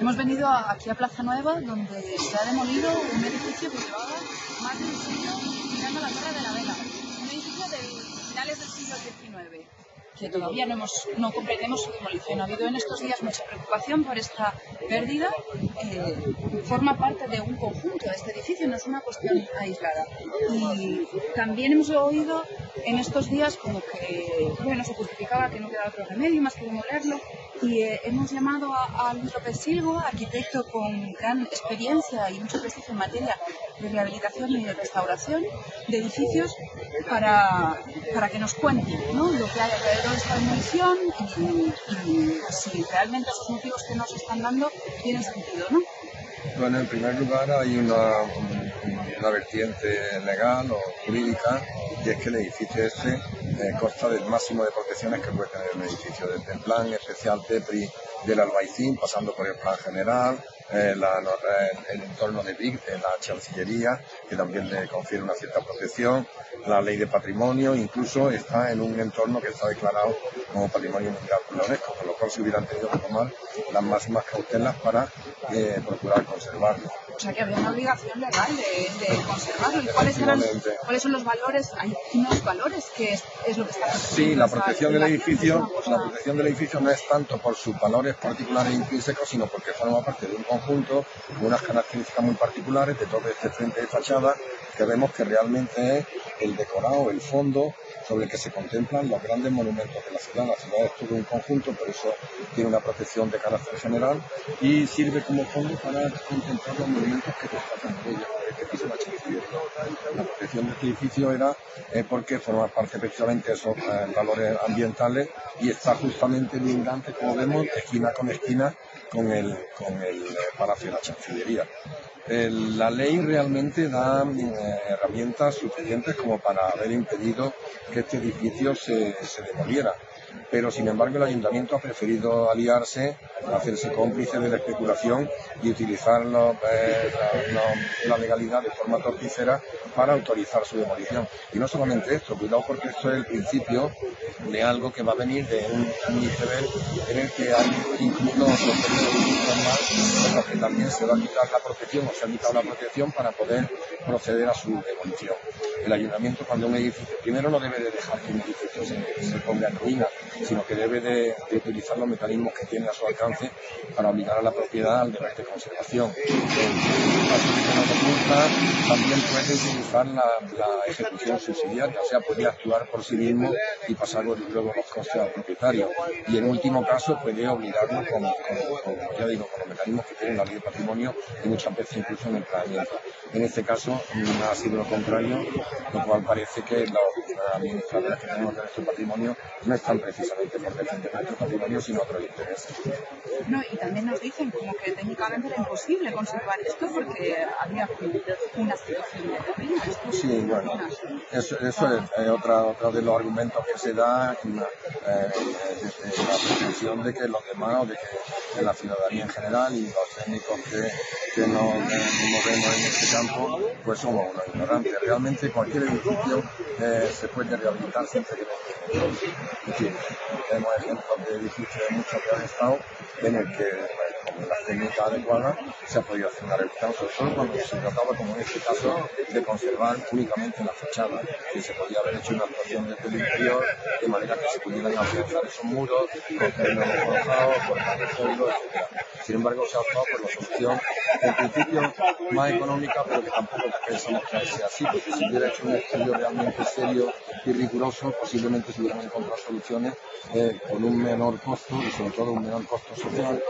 Hemos venido aquí a Plaza Nueva, donde se ha demolido un edificio que llevaba más de un siglo mirando la Torre de la Vela. Un edificio de finales del siglo XIX que todavía no, hemos, no comprendemos su demolición. Ha habido en estos días mucha preocupación por esta pérdida. Eh, forma parte de un conjunto este edificio, no es una cuestión aislada. Y también hemos oído en estos días como que, bueno, se justificaba que no quedaba otro remedio más que demolerlo. Y eh, hemos llamado a, a, Luis López Silgo, arquitecto con gran experiencia y mucho prestigio en materia de rehabilitación y de restauración de edificios, para, para que nos cuente ¿no? lo que hay alrededor de esta demolición y, si realmente esos motivos que nos están dando tienen sentido. ¿no? Bueno, en primer lugar hay una, una vertiente legal o jurídica y es que el edificio este eh, consta del máximo de protecciones que puede tener un edificio, desde el plan especial TEPRI del Albaicín, pasando por el plan general, eh, la, el entorno de BIC, de la Chancillería, que también le confiere una cierta protección, la ley de patrimonio, incluso está en un entorno que está declarado como patrimonio mundial por la UNESCO, con lo cual se hubieran tenido que tomar las máximas cautelas para eh, procurar conservarlo. O sea que había una obligación legal de, de conservarlo. ¿Y cuáles, eran, cuáles son los valores? Hay unos valores que es, es lo que está Sí, la protección del edificio, la protección del edificio no es tanto por sus valores particulares e intrínsecos, sino porque forma parte de un conjunto con unas características muy particulares de todo este frente de fachada que vemos que realmente es el decorado, el fondo sobre el que se contemplan los grandes monumentos de la ciudad. La ciudad es todo un conjunto, por eso tiene una protección de carácter general y sirve como fondo para contemplar los monumentos que destacan de ella. La, protección de este edificio era eh, porque forma parte precisamente de esos eh, valores ambientales y está justamente lindante, como vemos, esquina con esquina con el, con el eh, Palacio de la Chancillería. La ley realmente da eh, herramientas suficientes como para haber impedido que este edificio se, se demoliera pero sin embargo el ayuntamiento ha preferido aliarse, hacerse cómplice de la especulación y utilizar eh, la, legalidad de forma torticera para autorizar su demolición. Y no solamente esto, cuidado porque esto es el principio de algo que va a venir de un, un iceberg en el que hay incluso otros más en los que también se va a quitar la protección o se ha quitado la protección para poder proceder a su demolición. El ayuntamiento cuando un edificio, primero no debe de dejar que un edificio se, se ponga en ruinas, sino que debe de, utilizar los mecanismos que tiene a su alcance para obligar a la propiedad al deber de conservación. también puede utilizar la, ejecución subsidiaria, o sea, puede actuar por sí mismo y pasar luego los costes al propietario. Y en último caso puede obligarlo con, ya digo, con los mecanismos que tiene la ley de patrimonio y muchas veces incluso en el planeamiento. En este caso ha sido lo contrario, lo cual parece que los administradores que tenemos de nuestro patrimonio no están precisamente por defender nuestro patrimonio, sino otros intereses. No, y también nos dicen como que técnicamente era imposible conservar esto porque había una situación de ruina. Sí, bueno, eso, eso es eh, otra, otra de los argumentos que se da eh, desde la pretensión de que los demás o de que la ciudadanía en general y los técnicos que, que nos movemos en este campo, pues somos unos ignorantes. Realmente cualquier edificio eh, se puede rehabilitar siempre que tenga tenemos ejemplos de edificios muchos que han estado en el que con las técnicas adecuadas se ha podido hacer una rehabilitación, sobre todo cuando se trataba, como en este caso, de conservar únicamente la fachada, que se podía haber hecho una actuación desde el interior, de manera que se pudieran afianzar esos muros, construirlos colocados, por el suelo, etc. Sin embargo, se ha optado por la solución, en principio, más económica, pero que tampoco pensamos que sea así, porque si hubiera hecho un estudio realmente serio y riguroso, posiblemente se hubieran encontrado soluciones eh, con un menor costo y sobre todo un menor costo social,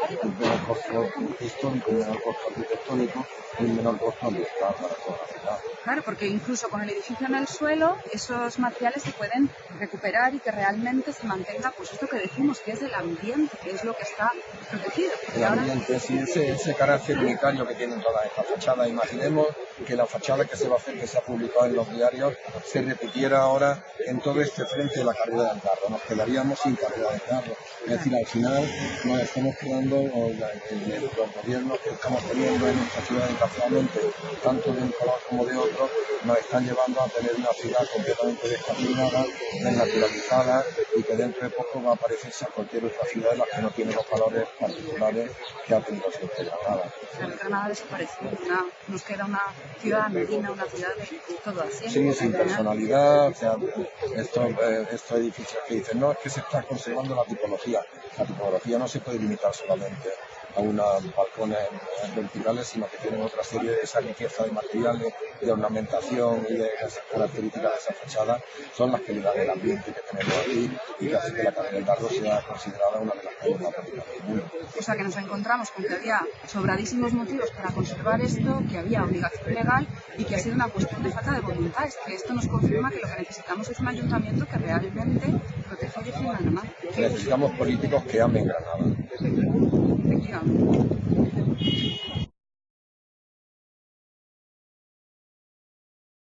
costo histórico, un menor costo arquitectónico y un menor costo ambiental para toda la ciudad. Claro, porque incluso con el edificio en el suelo, esos materiales se pueden recuperar y que realmente se mantenga, pues esto que decimos, que es el ambiente, que es lo que está protegido. El ambiente, sí, ese, ese carácter unitario que tienen todas estas fachadas. Imaginemos que la fachada que se va a hacer, que se ha publicado en los diarios, se repitiera ahora en todo este frente de la carrera del carro. Nos quedaríamos sin carrera del carro. Es decir, al final nos estamos quedando los gobiernos que estamos teniendo en nuestra ciudad, desgraciadamente, tanto de un color como de otro, nos están llevando a tener una ciudad completamente descafeinada, desnaturalizada y que dentro de poco va a parecerse a cualquier otra ciudad de las que no tiene los valores particulares que ha tenido siempre Granada. Granada desapareció, nos queda una ciudad medina, una ciudad de todo así. Sí, sin personalidad, o sea, estos, eh, estos edificios que dicen, no, es que se está conservando la tipología. La tipología no se puede limitar solamente a unos balcones verticales, sino que tienen otra serie de esa riqueza de materiales, de ornamentación y de esas características de esa fachada, son las que le dan el ambiente que tenemos aquí y que hace que la calle del Dardo sea considerada una de las calles más bonitas del mundo. O sea que nos encontramos con que había sobradísimos motivos para conservar esto, que había obligación legal y que ha sido una cuestión de falta de voluntad. Es que esto nos confirma que lo que necesitamos es un ayuntamiento que realmente proteja y defienda Granada. Necesitamos políticos que amen Granada. income